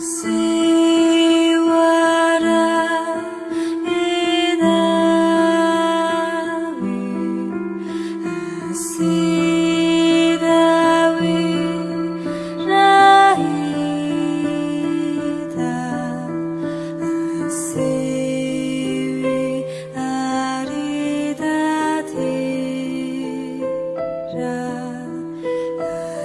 See